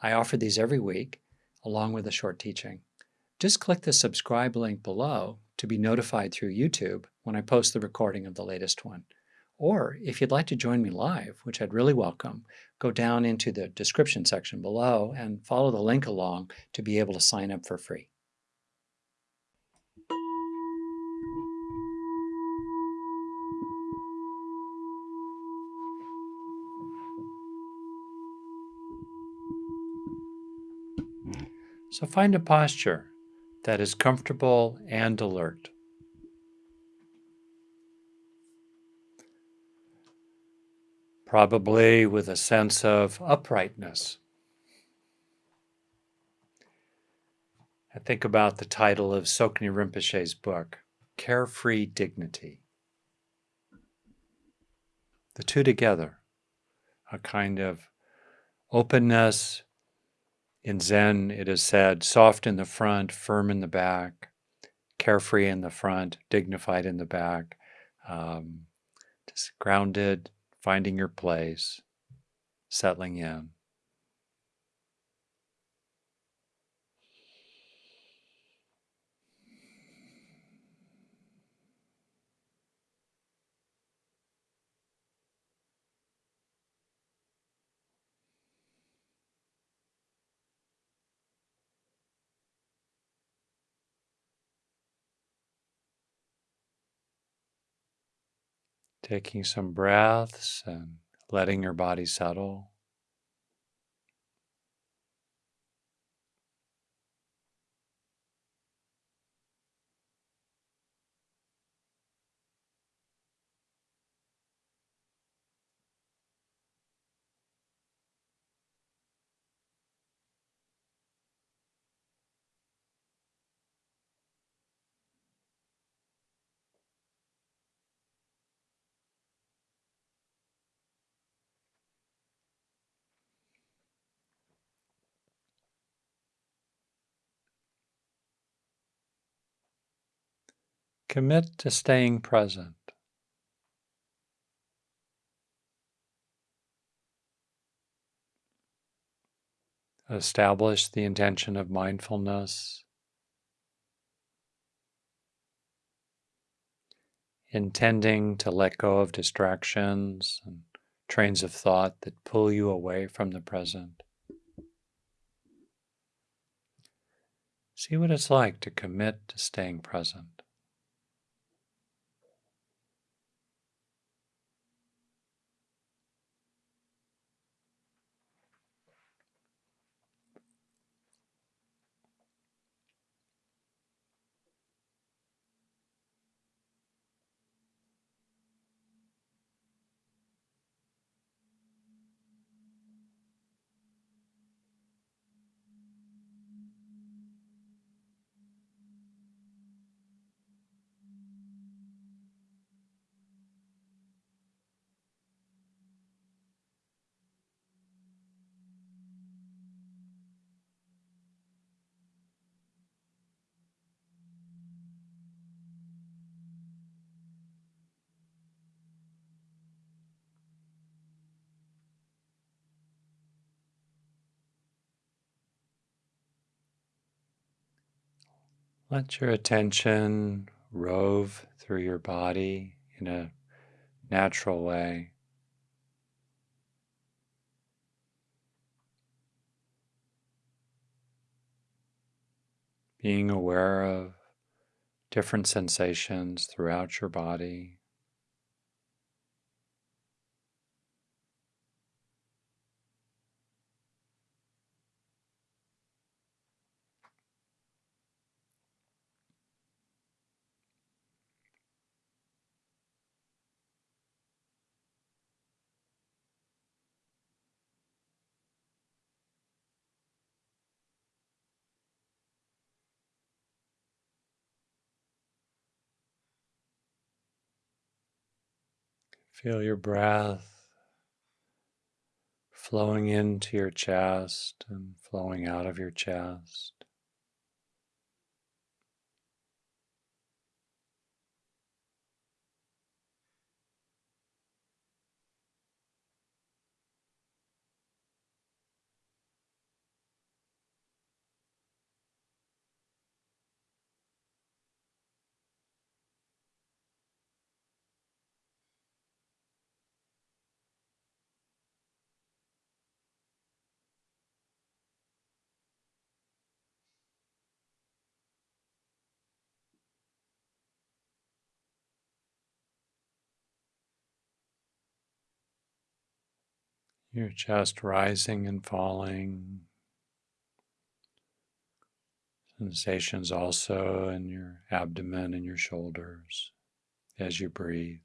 I offer these every week, along with a short teaching. Just click the subscribe link below to be notified through YouTube when I post the recording of the latest one. Or if you'd like to join me live, which I'd really welcome, go down into the description section below and follow the link along to be able to sign up for free. So find a posture that is comfortable and alert. Probably with a sense of uprightness. I think about the title of Tsoknyi Rinpoche's book, Carefree Dignity. The two together, a kind of openness, in Zen, it is said, soft in the front, firm in the back, carefree in the front, dignified in the back, um, just grounded, finding your place, settling in. Taking some breaths and letting your body settle. Commit to staying present. Establish the intention of mindfulness. Intending to let go of distractions and trains of thought that pull you away from the present. See what it's like to commit to staying present. Let your attention rove through your body in a natural way. Being aware of different sensations throughout your body. Feel your breath flowing into your chest and flowing out of your chest. Your chest rising and falling. Sensations also in your abdomen and your shoulders as you breathe.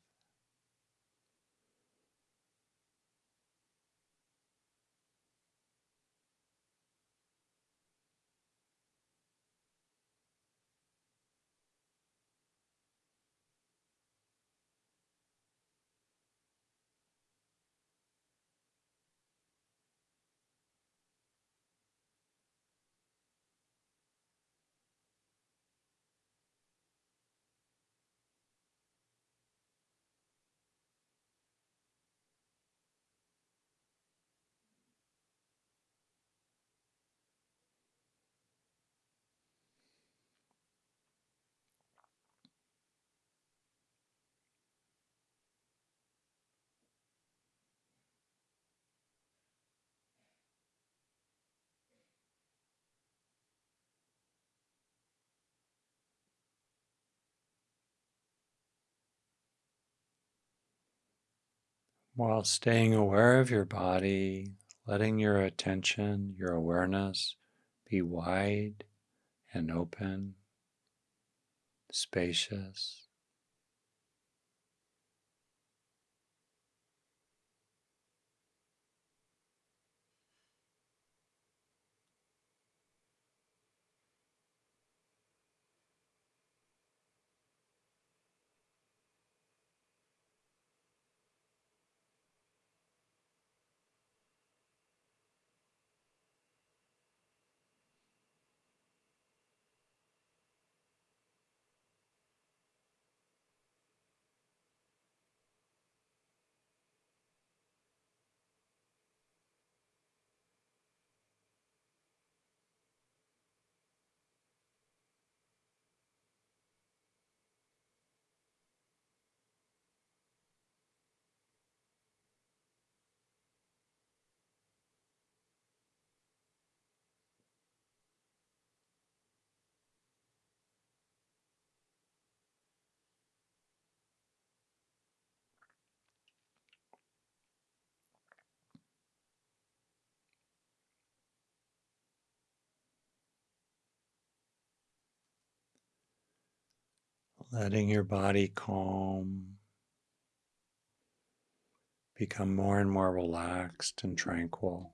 While staying aware of your body, letting your attention, your awareness be wide and open, spacious. Letting your body calm, become more and more relaxed and tranquil.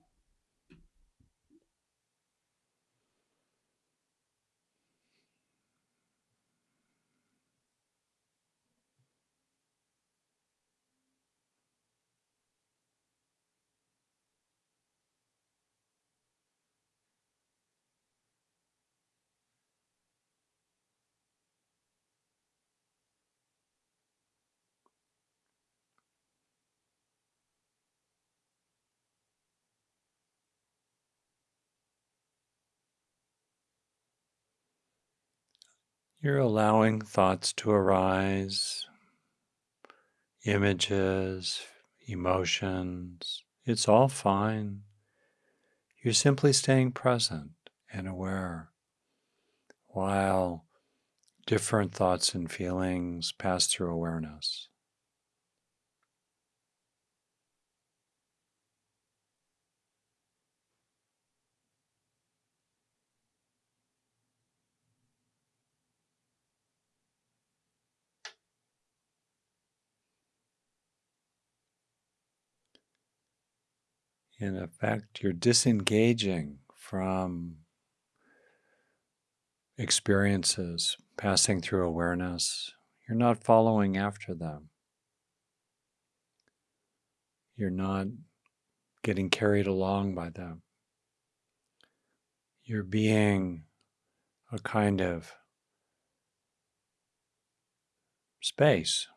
You're allowing thoughts to arise, images, emotions. It's all fine. You're simply staying present and aware while different thoughts and feelings pass through awareness. In effect, you're disengaging from experiences passing through awareness. You're not following after them. You're not getting carried along by them. You're being a kind of space,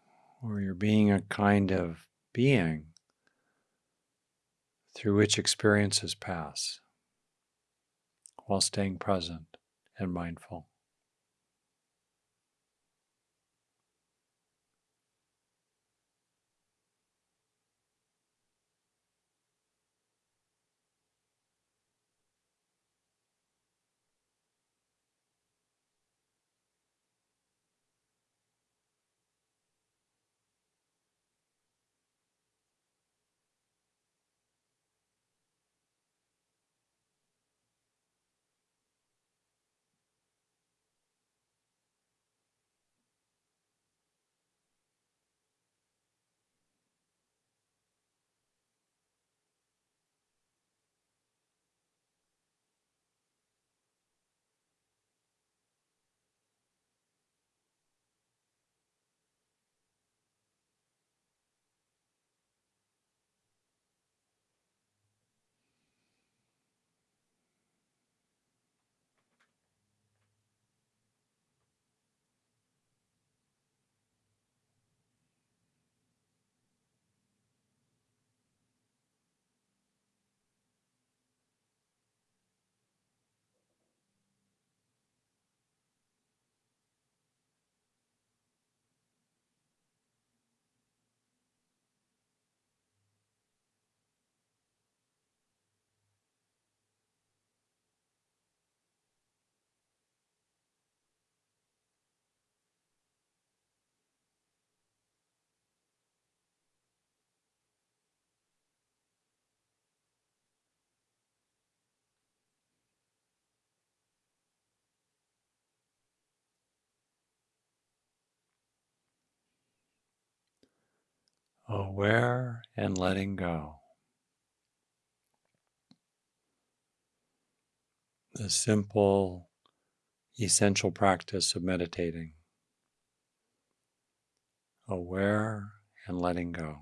or you're being a kind of being through which experiences pass while staying present and mindful. Aware and letting go. The simple, essential practice of meditating. Aware and letting go.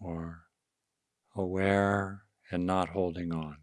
Or aware and not holding on.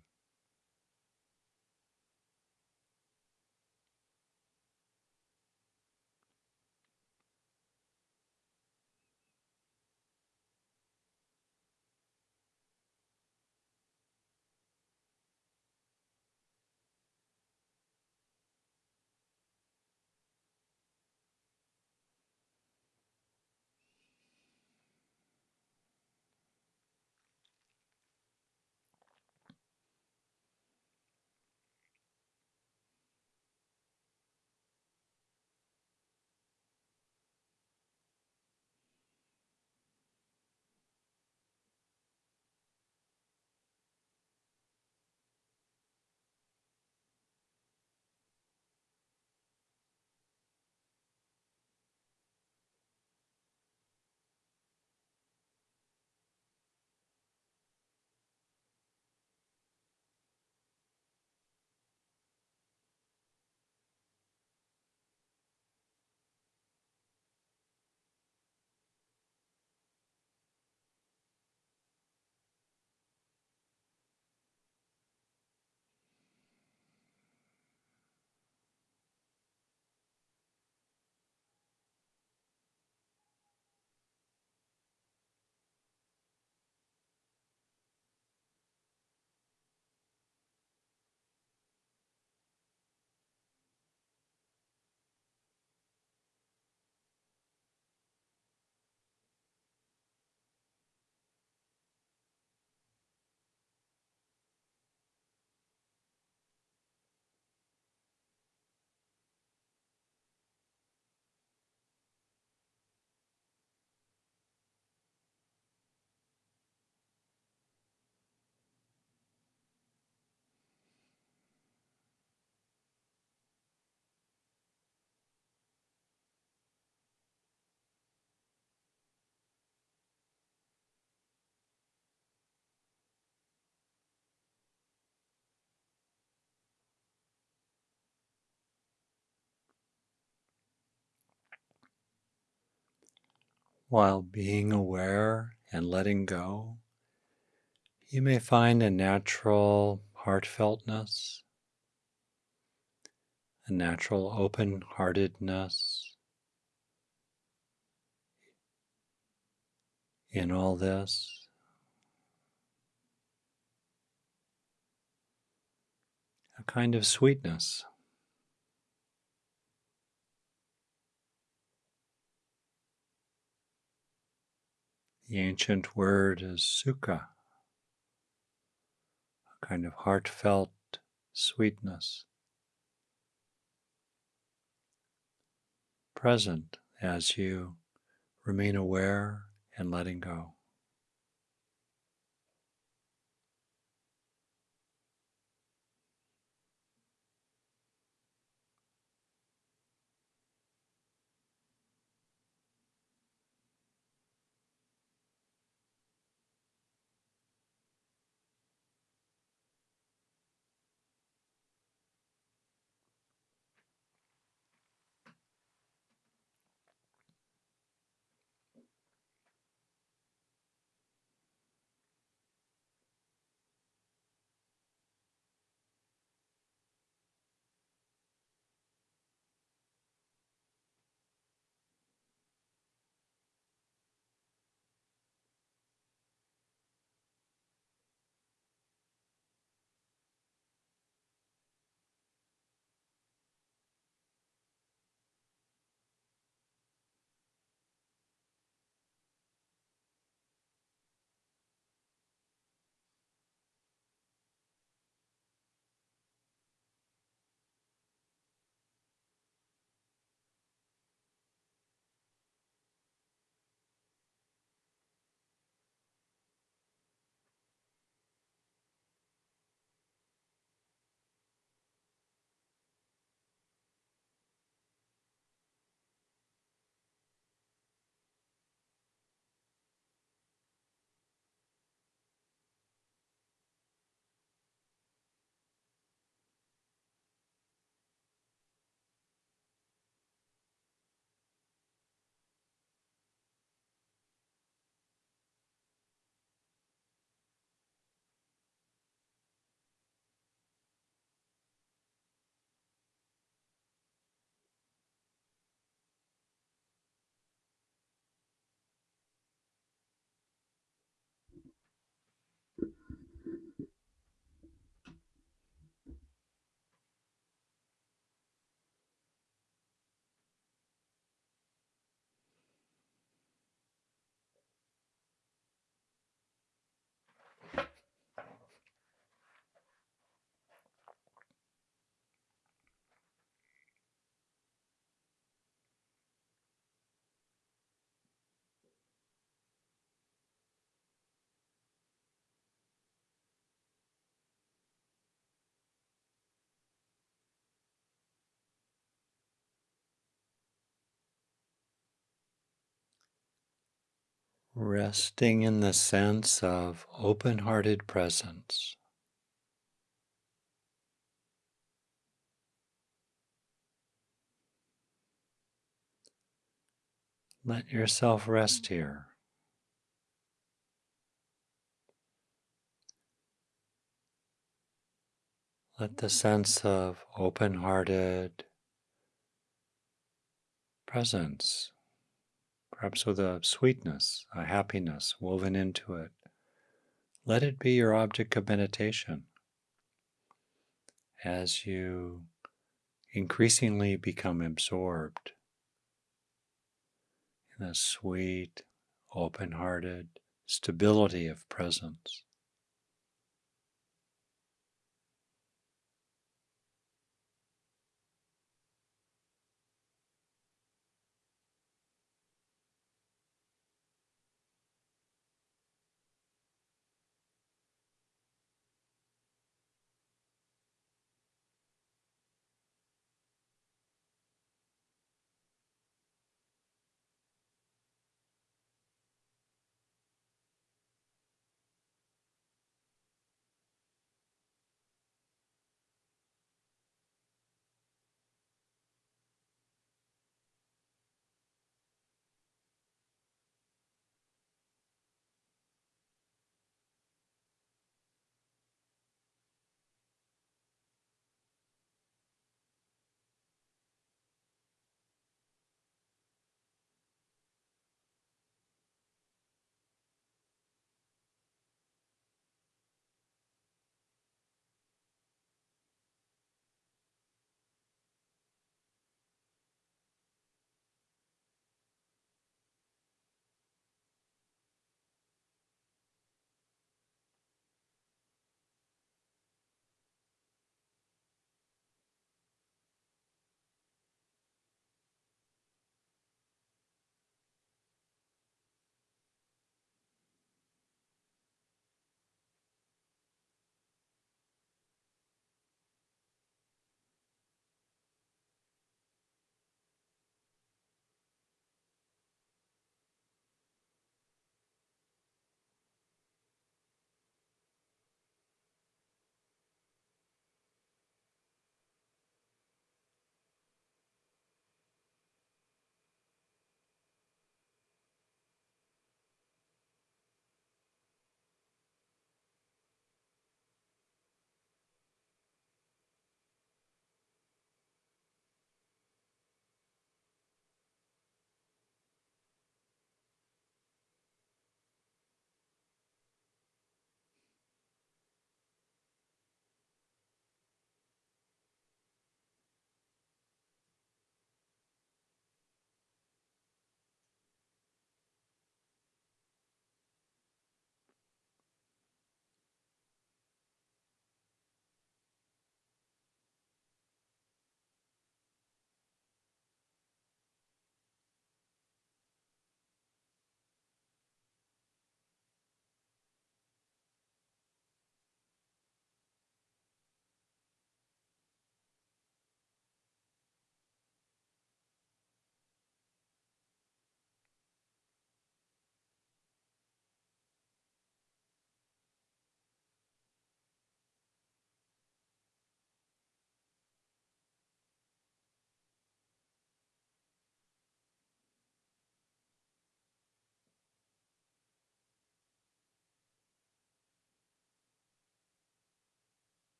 While being aware and letting go, you may find a natural heartfeltness, a natural open heartedness in all this. A kind of sweetness. The ancient word is sukha, a kind of heartfelt sweetness, present as you remain aware and letting go. Resting in the sense of open hearted presence. Let yourself rest here. Let the sense of open hearted presence, perhaps with a sweetness, a happiness woven into it, let it be your object of meditation as you increasingly become absorbed in a sweet, open hearted stability of presence.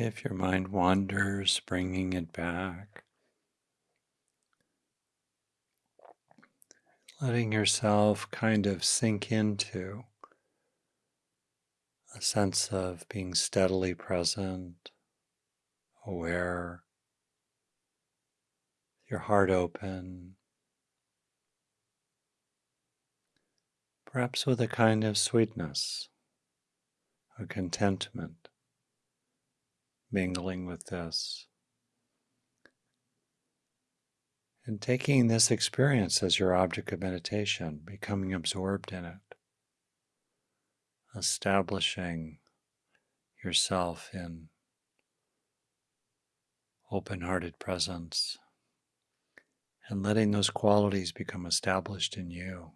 If your mind wanders, bringing it back. Letting yourself kind of sink into a sense of being steadily present, aware, your heart open, perhaps with a kind of sweetness, a contentment mingling with this. And taking this experience as your object of meditation, becoming absorbed in it, establishing yourself in open hearted presence, and letting those qualities become established in you.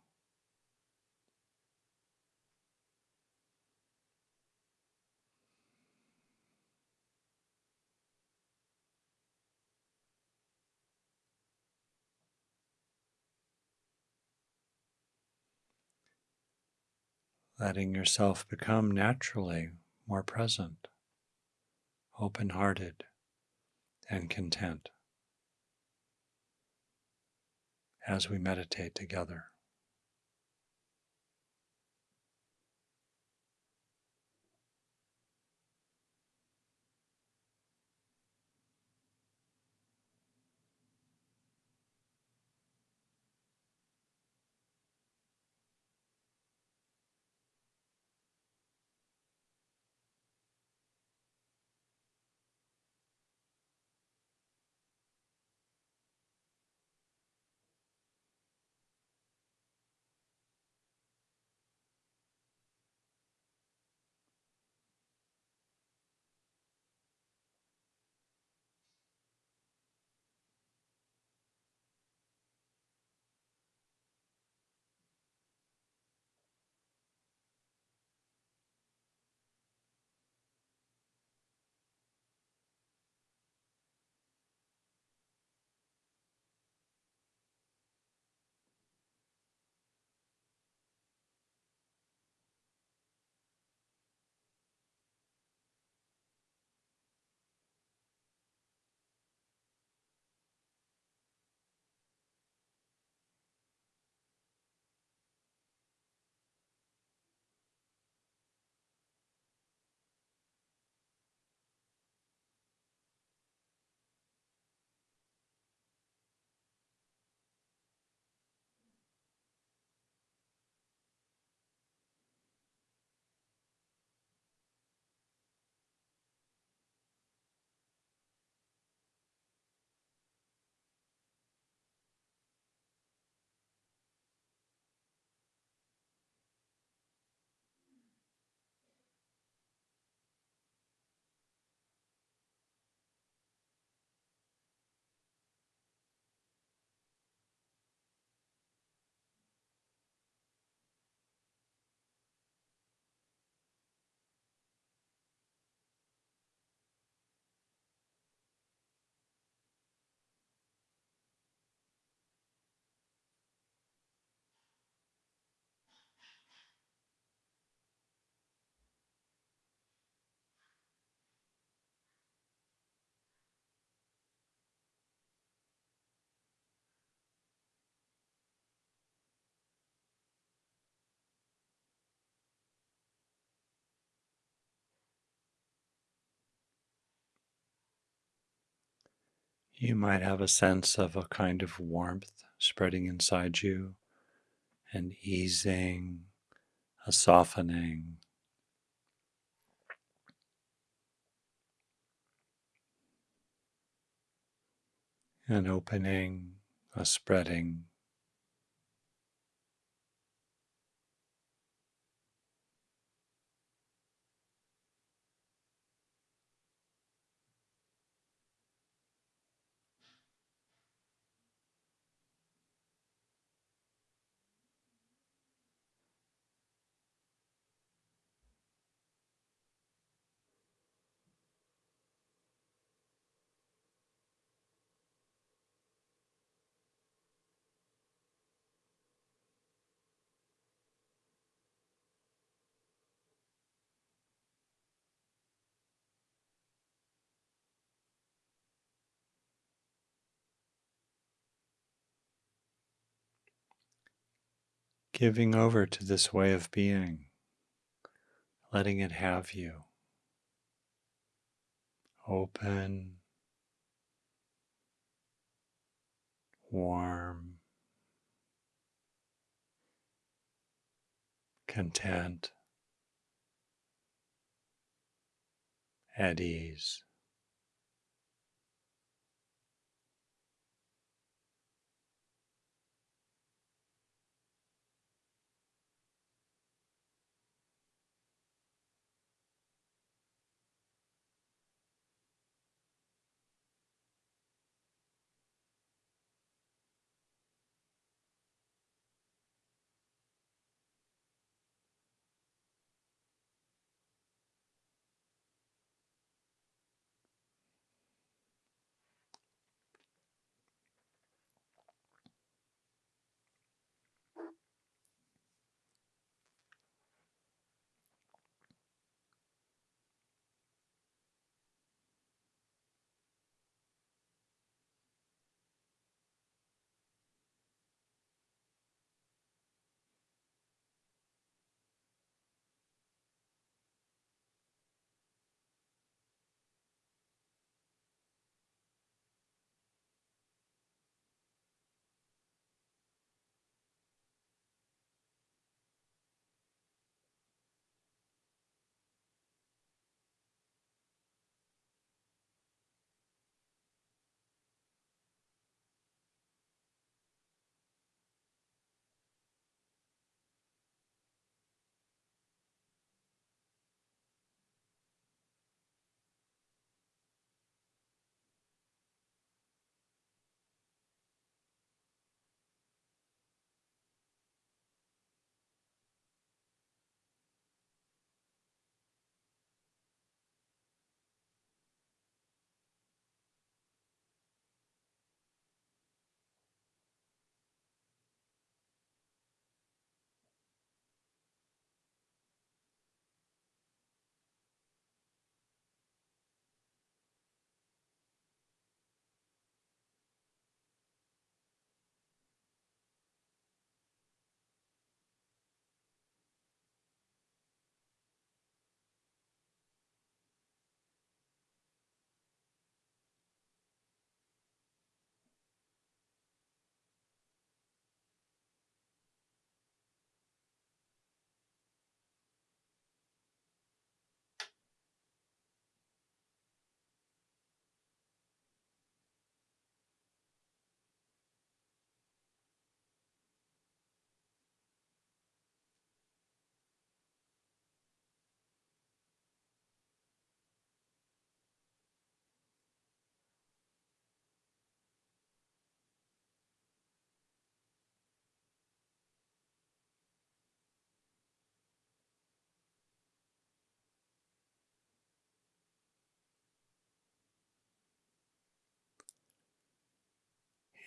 Letting yourself become naturally more present, open hearted, and content as we meditate together. You might have a sense of a kind of warmth spreading inside you, an easing, a softening. An opening, a spreading. Giving over to this way of being, letting it have you. Open, warm, content, at ease.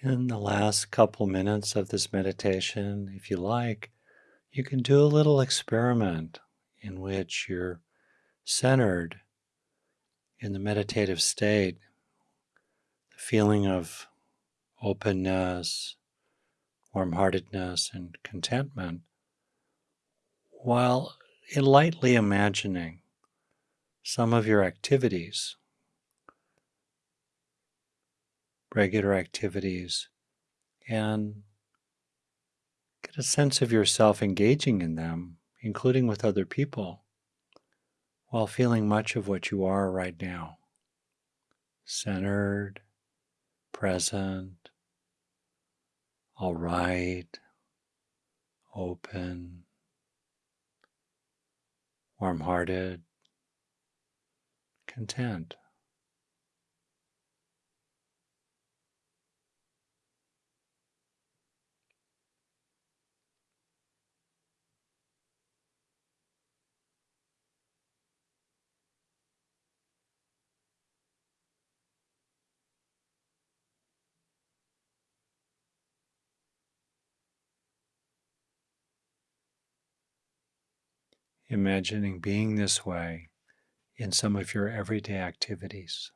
In the last couple minutes of this meditation, if you like, you can do a little experiment in which you're centered in the meditative state, the feeling of openness, warm heartedness, and contentment, while lightly imagining some of your activities regular activities and get a sense of yourself engaging in them, including with other people, while feeling much of what you are right now centered, present, all right, open, warm hearted, content. Imagining being this way in some of your everyday activities.